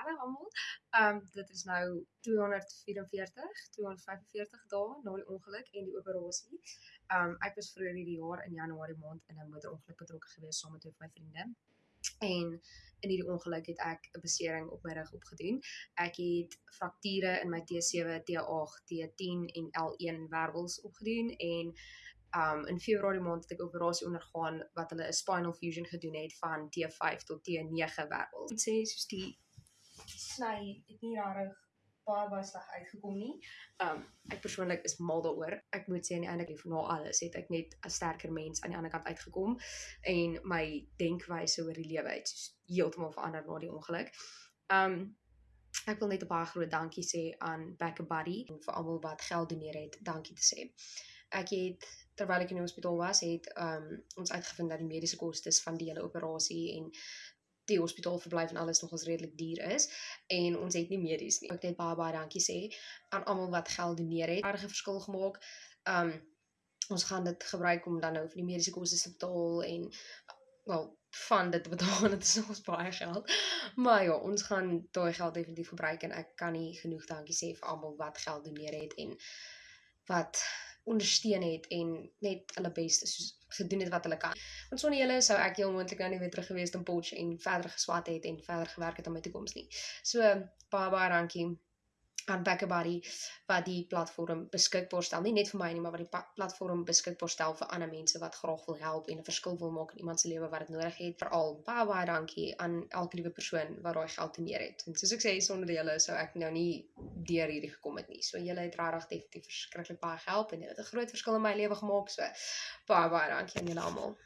regtig almal. Ehm um, dit is nou 244, 245 dae na die ongeluk en die operasie. Ehm um, ek was vroeër hierdie jaar in Januarie maand in 'n motorongeluk betrokke gewees saam met twee van my vriende. En in hierdie ongeluk het ek 'n besering op my rug opgedoen. Ek het frakture in my T7, T8, T10 en L1 wervels opgedoen en um in Februarie maand het ek operasie ondergaan wat hulle 'n spinal fusion gedoen het van T5 tot T9 wervels. Dit sê soos die sny het nie regtig baie sleg uitgekom nie. Um ek persoonlik is mal daaroor. Ek moet sê aan die einde lief na alles het ek net 'n sterker mens aan die ander kant uitgekom en my denkwyse oor die lewe het heeltemal verander na die ongeluk. Um ek wil net 'n baie groot dankie sê aan Back a Buddy en vir almal wat geld doneer het. Dankie te sê. Ek het terwyl ek in die hospitaal was, het um, ons uitgevind dat die mediese kostes van die hele operasie en die hospitaalverblyf en alles nogals redelik duur is en ons het nie medies nie. Ek net baie baie dankie sê aan almal wat geld doneer het. 'n verskil gemaak. Um ons gaan dit gebruik om dan nou vir die mediese kostes te betaal en wel van dit betaal dit is ons baie geld. Maar ja, ons gaan daai geld definitief gebruik en ek kan nie genoeg dankie sê vir almal wat geld doneer het en wat ondersteun het en net hulle bes soos gedoen het wat hulle kan. Want sonder julle sou ek heel moontlik nou nie weer terug gewees het in Potch en verder geswat het en verder gewerk het aan my toekoms nie. So baie baie dankie aan Backabody wat die platform beskikbaar stel. Nie net vir my nie maar wat die platform beskikbaar stel vir ander mense wat graag wil help en 'n verskil wil maak in iemand se lewe wat dit nodig het. Veral baie baie dankie aan elke liewe persoon wat daai geld teneer het. En soos ek sê sonder julle sou ek nou nie deur hierdie gekom het nie. So julle het regtig definitief verskriklik baie gehelp en dit het 'n groot verskil in my lewe gemaak. So baie baie dankie aan julle almal